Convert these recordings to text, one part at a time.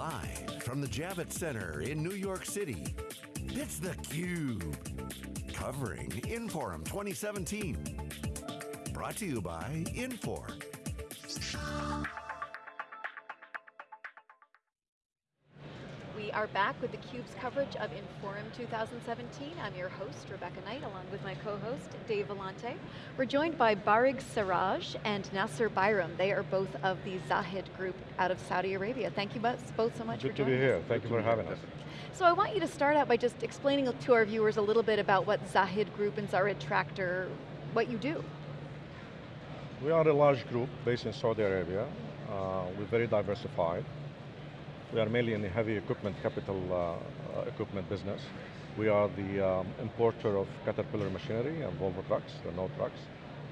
Live from the Javits Center in New York City, it's theCUBE. Covering Inforum 2017. Brought to you by Infor. We are back with theCUBE's coverage of Inforum 2017. I'm your host, Rebecca Knight, along with my co-host, Dave Vellante. We're joined by Barig Siraj and Nasser Bayram. They are both of the Zahid group out of Saudi Arabia. Thank you both, both so much Good for to be here, us. thank you for having us. So I want you to start out by just explaining to our viewers a little bit about what Zahid Group and Zahid Tractor, what you do. We are a large group based in Saudi Arabia. Uh, we're very diversified. We are mainly in the heavy equipment, capital uh, uh, equipment business. We are the um, importer of Caterpillar machinery and Volvo trucks, Renault trucks,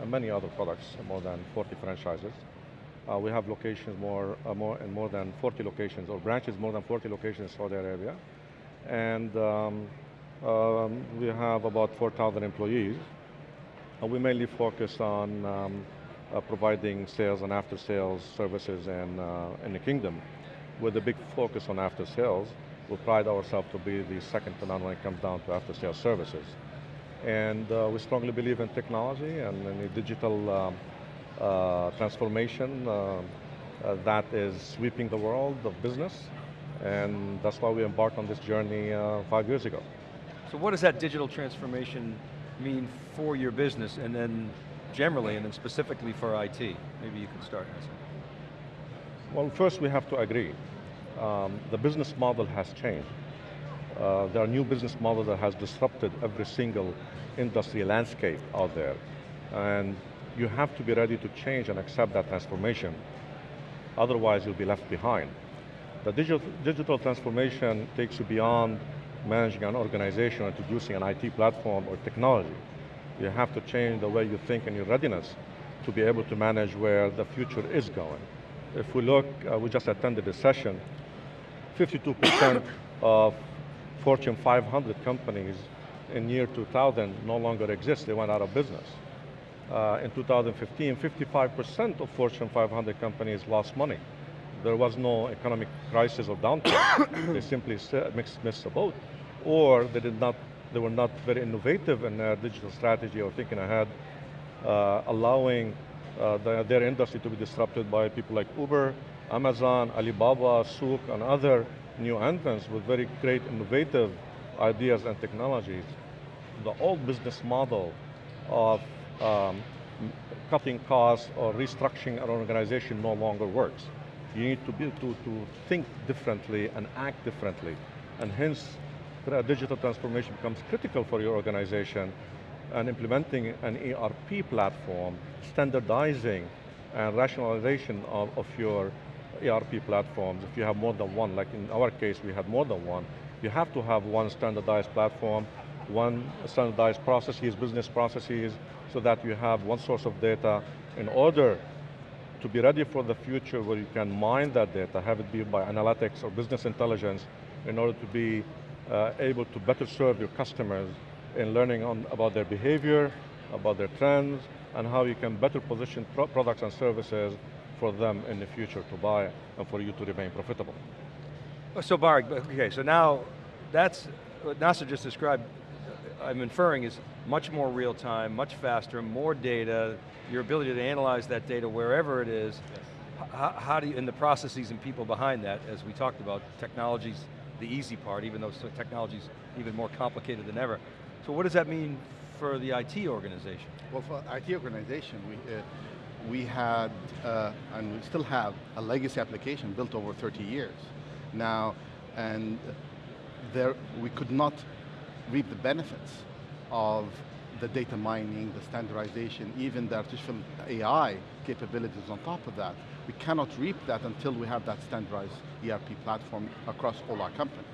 and many other products, more than 40 franchises. Uh, we have locations more, uh, more in more than 40 locations, or branches more than 40 locations in Saudi Arabia. And um, um, we have about 4,000 employees. And we mainly focus on um, uh, providing sales and after sales services in, uh, in the kingdom with a big focus on after sales. We pride ourselves to be the second to none when it comes down to after sales services. And uh, we strongly believe in technology and in the digital um, uh, transformation uh, uh, that is sweeping the world of business. And that's why we embarked on this journey uh, five years ago. So what does that digital transformation mean for your business and then generally and then specifically for IT? Maybe you can start. Well, first we have to agree. Um, the business model has changed. Uh, there are new business models that has disrupted every single industry landscape out there. And you have to be ready to change and accept that transformation. Otherwise you'll be left behind. The digital, digital transformation takes you beyond managing an organization, or introducing an IT platform or technology. You have to change the way you think and your readiness to be able to manage where the future is going. If we look, uh, we just attended a session, 52% of Fortune 500 companies in year 2000 no longer exist, they went out of business. Uh, in 2015, 55% of Fortune 500 companies lost money. There was no economic crisis or downturn. they simply missed, missed the boat. Or they did not, they were not very innovative in their digital strategy or thinking ahead, uh, allowing uh, the, their industry to be disrupted by people like Uber, Amazon, Alibaba, Souq, and other new entrants with very great innovative ideas and technologies. The old business model of um, cutting costs or restructuring an organization no longer works. You need to, be, to, to think differently and act differently. And hence, digital transformation becomes critical for your organization and implementing an ERP platform, standardizing and rationalization of, of your ERP platforms, if you have more than one, like in our case we had more than one, you have to have one standardized platform, one standardized processes, business processes, so that you have one source of data in order to be ready for the future where you can mine that data, have it be by analytics or business intelligence in order to be uh, able to better serve your customers in learning on, about their behavior, about their trends, and how you can better position pro products and services for them in the future to buy and for you to remain profitable. Oh, so Barig, okay, so now that's what Nasser just described, uh, I'm inferring is much more real time, much faster, more data, your ability to analyze that data wherever it is. Yes. How, how, do you, and the processes and people behind that, as we talked about, technology's the easy part, even though technology's even more complicated than ever. So what does that mean for the IT organization? Well, for IT organization, we, uh, we had, uh, and we still have, a legacy application built over 30 years. Now, and there, we could not reap the benefits of the data mining, the standardization, even the artificial AI capabilities on top of that. We cannot reap that until we have that standardized ERP platform across all our companies.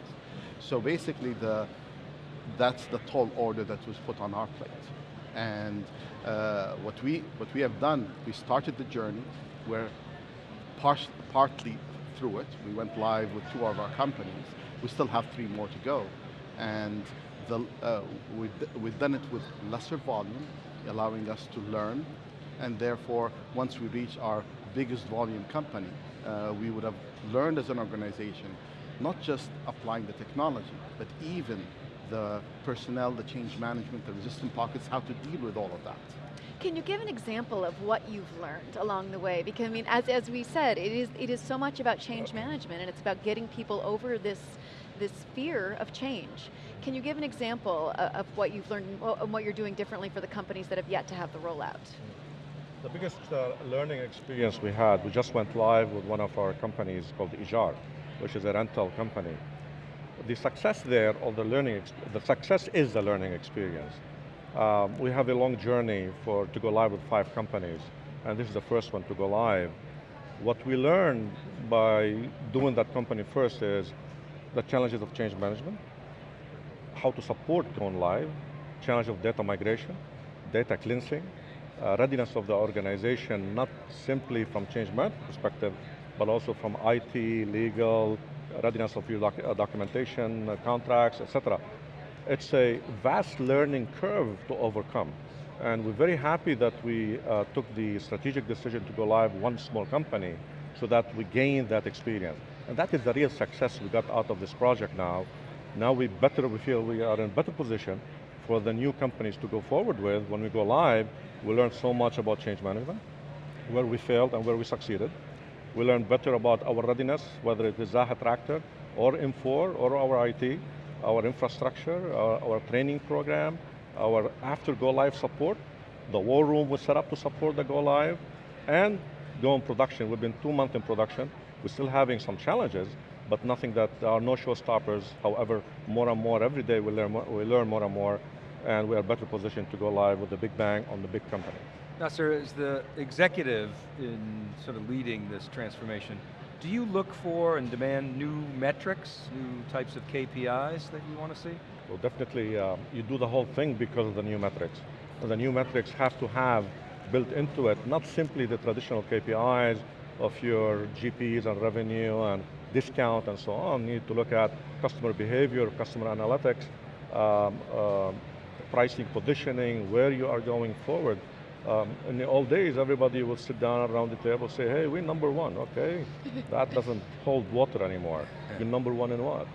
So basically, the, that's the tall order that was put on our plate. And uh, what, we, what we have done, we started the journey, we're par partly through it. We went live with two of our companies. We still have three more to go. And the, uh, we've, we've done it with lesser volume, allowing us to learn, and therefore, once we reach our biggest volume company, uh, we would have learned as an organization, not just applying the technology, but even the personnel, the change management, the resistant pockets, how to deal with all of that. Can you give an example of what you've learned along the way? Because I mean, as, as we said, it is, it is so much about change management and it's about getting people over this, this fear of change. Can you give an example of what you've learned and what you're doing differently for the companies that have yet to have the rollout? The biggest uh, learning experience we had, we just went live with one of our companies called Ijar, which is a rental company. The success there, or the learning, the success is the learning experience. Um, we have a long journey for to go live with five companies, and this is the first one to go live. What we learned by doing that company first is the challenges of change management, how to support going live, challenge of data migration, data cleansing, uh, readiness of the organization, not simply from change management perspective, but also from IT, legal, readiness of your doc uh, documentation, uh, contracts, etc. It's a vast learning curve to overcome. And we're very happy that we uh, took the strategic decision to go live one small company so that we gain that experience. And that is the real success we got out of this project now. Now we better, we feel we are in better position for the new companies to go forward with. When we go live, we learn so much about change management, where we failed and where we succeeded. We learn better about our readiness, whether it is Zahid Tractor, or Infor or our IT, our infrastructure, our, our training program, our after go live support. The war room was set up to support the go live, and go in production. We've been two months in production. We're still having some challenges, but nothing that, are no showstoppers. However, more and more, every day we learn we learn more and more, and we are better positioned to go live with the big bang on the big company. Nasser, as the executive in sort of leading this transformation, do you look for and demand new metrics, new types of KPIs that you want to see? Well, definitely, uh, you do the whole thing because of the new metrics. And the new metrics have to have built into it, not simply the traditional KPIs of your GPs and revenue and discount and so on. You need to look at customer behavior, customer analytics, um, uh, pricing positioning, where you are going forward. Um, in the old days, everybody would sit down around the table say, hey, we're number one, okay? that doesn't hold water anymore. Yeah. You're number one in what?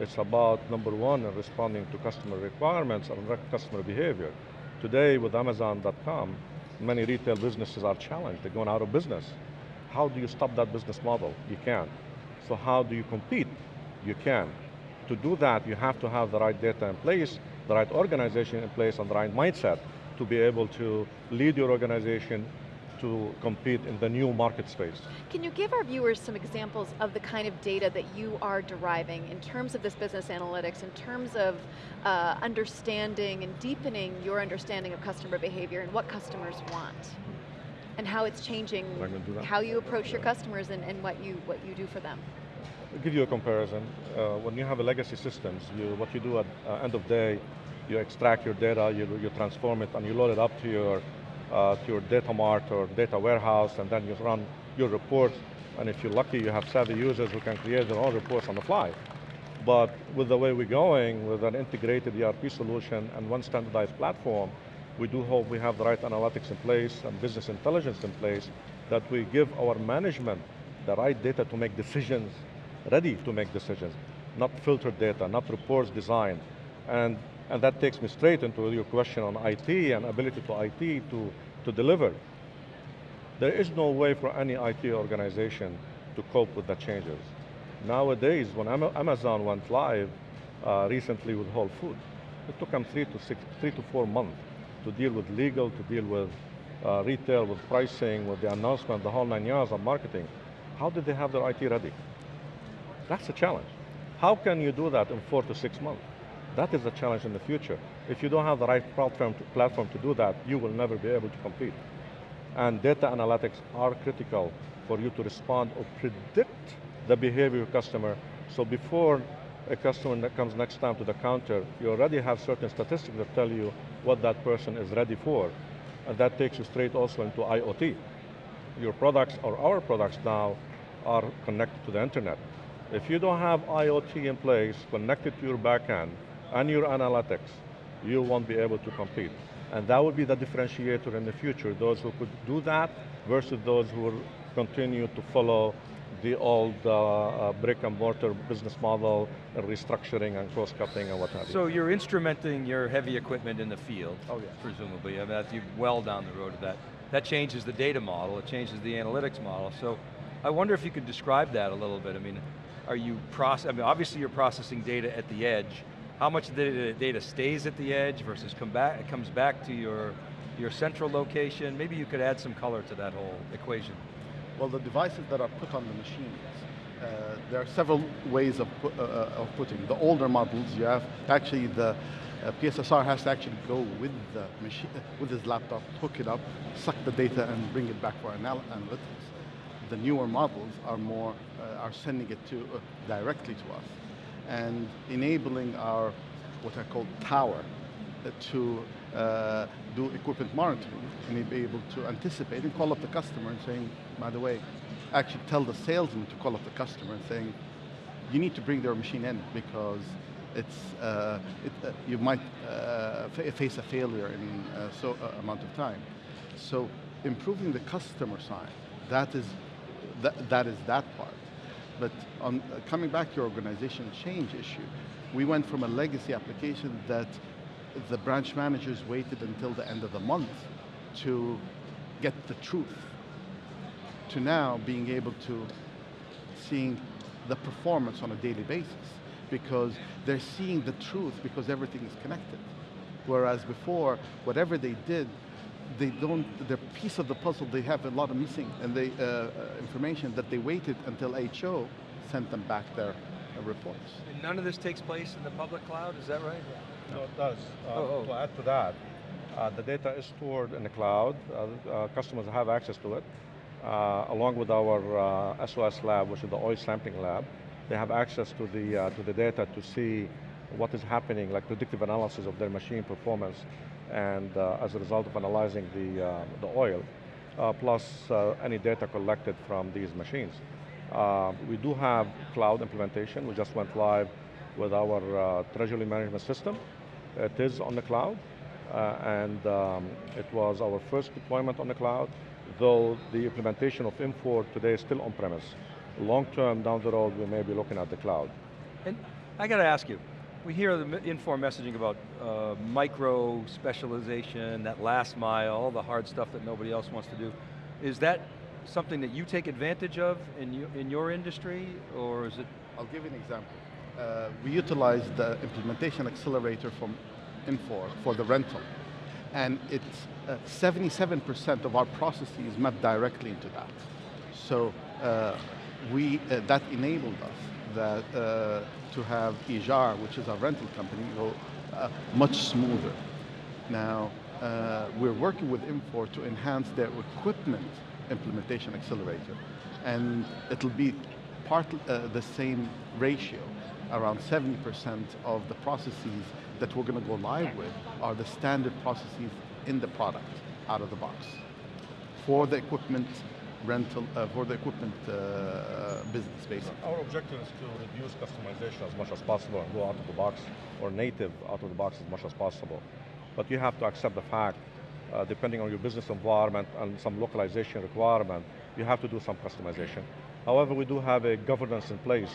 It's about number one in responding to customer requirements and customer behavior. Today with Amazon.com, many retail businesses are challenged, they're going out of business. How do you stop that business model? You can't. So how do you compete? You can. To do that, you have to have the right data in place, the right organization in place, and the right mindset to be able to lead your organization to compete in the new market space. Can you give our viewers some examples of the kind of data that you are deriving in terms of this business analytics, in terms of uh, understanding and deepening your understanding of customer behavior and what customers want? And how it's changing how you approach your customers and, and what, you, what you do for them. I'll give you a comparison. Uh, when you have a legacy systems, you, what you do at uh, end of day, you extract your data, you, you transform it, and you load it up to your, uh, to your data mart or data warehouse, and then you run your reports, and if you're lucky, you have savvy users who can create their own reports on the fly. But with the way we're going, with an integrated ERP solution and one standardized platform, we do hope we have the right analytics in place and business intelligence in place that we give our management the right data to make decisions, ready to make decisions, not filtered data, not reports designed. And and that takes me straight into your question on IT and ability to IT to, to deliver. There is no way for any IT organization to cope with the changes. Nowadays, when Amazon went live uh, recently with Whole Foods, it took them three to, six, three to four months to deal with legal, to deal with uh, retail, with pricing, with the announcement, the whole nine yards of marketing. How did they have their IT ready? That's a challenge. How can you do that in four to six months? That is the challenge in the future. If you don't have the right platform to, platform to do that, you will never be able to compete. And data analytics are critical for you to respond or predict the behavior of a customer. So before a customer comes next time to the counter, you already have certain statistics that tell you what that person is ready for. And that takes you straight also into IoT. Your products or our products now are connected to the internet. If you don't have IoT in place, connected to your backend, and your analytics, you won't be able to compete. And that would be the differentiator in the future, those who could do that versus those who are continue to follow the old uh, uh, brick and mortar business model, and restructuring and cross-cutting and what have you. So you're instrumenting your heavy equipment in the field, Oh, yes. presumably. I mean, that's you well down the road of that. That changes the data model, it changes the analytics model. So I wonder if you could describe that a little bit. I mean, are you process, I mean, obviously you're processing data at the edge. How much of the data stays at the edge versus come back, comes back to your, your central location? Maybe you could add some color to that whole equation. Well, the devices that are put on the machines, uh, there are several ways of, uh, uh, of putting. The older models, you have actually the uh, PSSR has to actually go with the machine, with his laptop, hook it up, suck the data, and bring it back for anal analytics. The newer models are more uh, are sending it to uh, directly to us, and enabling our what I call tower to uh, do equipment monitoring and be able to anticipate and call up the customer and saying, by the way, actually tell the salesman to call up the customer and saying, you need to bring their machine in because it's, uh, it, uh, you might uh, face a failure in uh, so uh, amount of time. So improving the customer side, that is that, that, is that part. But on, uh, coming back to your organization change issue, we went from a legacy application that the branch managers waited until the end of the month to get the truth, to now being able to seeing the performance on a daily basis because they're seeing the truth because everything is connected. Whereas before, whatever they did, they don't, the piece of the puzzle, they have a lot of missing and they, uh, uh information that they waited until HO sent them back their uh, reports. And none of this takes place in the public cloud, is that right? No, it does. Uh, Oh, oh. To add to that, uh, the data is stored in the cloud. Uh, uh, customers have access to it. Uh, along with our SOS lab, which is the oil sampling lab, they have access to the, to the data to see what is happening, like predictive analysis of their machine performance, and as a result of analyzing the, the oil, plus any data collected from these machines. Uh, we do have cloud implementation. We just went live with our uh, treasury management system. It is on the cloud, uh, and um, it was our first deployment on the cloud, though the implementation of Infor today is still on-premise. Long term, down the road, we may be looking at the cloud. And I got to ask you, we hear the Infor messaging about uh, micro specialization, that last mile, all the hard stuff that nobody else wants to do. Is that something that you take advantage of in, in your industry, or is it? I'll give you an example. Uh, we utilize the implementation accelerator from Infor for the rental. And it's 77% uh, of our processes map directly into that. So uh, we, uh, that enabled us that, uh, to have Ijar, which is our rental company, go uh, much smoother. Now, we're working with Infor to enhance their equipment implementation accelerator. And it'll be part the same ratio around 70% of the processes that we're going to go live with are the standard processes in the product out of the box for the equipment rental, uh, for the equipment uh, business basically. Our objective is to reduce customization as much as possible and go out of the box or native out of the box as much as possible. But you have to accept the fact, uh, depending on your business environment and some localization requirement, you have to do some customization. However, we do have a governance in place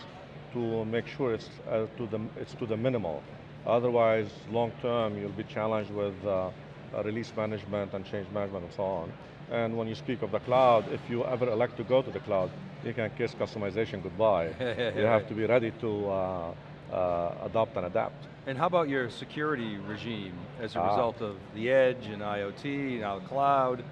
to make sure it's, uh, to, the, it's to the minimal. Otherwise, long term, you'll be challenged with uh, release management and change management and so on. And when you speak of the cloud, if you ever elect to go to the cloud, you can kiss customization goodbye. you have to be ready to uh, uh, adopt and adapt. And how about your security regime as a ah. result of the edge and IoT, now the cloud?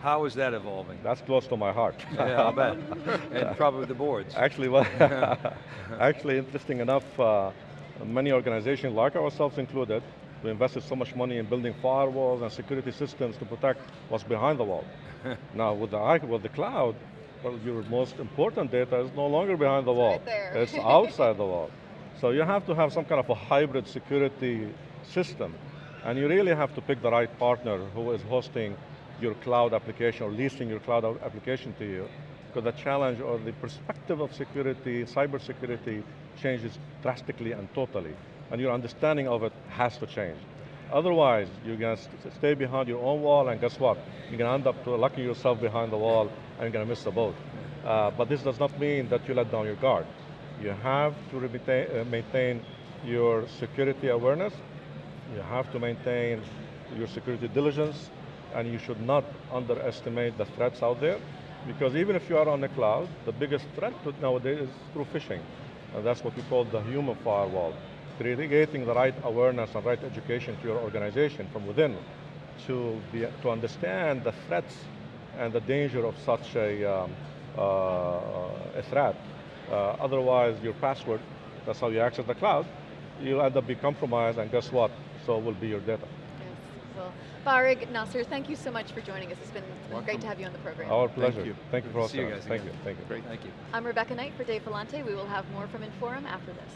How is that evolving? That's close to my heart. yeah, I'll bet. and probably the boards. Actually, well, actually, interesting enough, uh, many organizations, like ourselves included, we invested so much money in building firewalls and security systems to protect what's behind the wall. now, with the, with the cloud, well, your most important data is no longer behind the wall. It's, it's outside the wall. So you have to have some kind of a hybrid security system. And you really have to pick the right partner who is hosting your cloud application or leasing your cloud application to you because the challenge or the perspective of security, cyber security changes drastically and totally. And your understanding of it has to change. Otherwise, you're going to stay behind your own wall and guess what? You're going to end up locking yourself behind the wall and you're going to miss the boat. Uh, but this does not mean that you let down your guard. You have to maintain, uh, maintain your security awareness, you have to maintain your security diligence, and you should not underestimate the threats out there, because even if you are on the cloud, the biggest threat nowadays is through phishing. And that's what we call the human firewall. Creating the right awareness and right education to your organization from within to, be, to understand the threats and the danger of such a, um, uh, a threat. Uh, otherwise, your password, that's how you access the cloud, you'll end up being compromised, and guess what? So will be your data. Yes. Well, Barig, Nasser, thank you so much for joining us. It's been, it's been great to have you on the program. Our pleasure. you. Thank you for See you hosting us. guys Thank again. you. Thank you. Great. Thank you. I'm Rebecca Knight for Dave Vellante. We will have more from Inforum after this.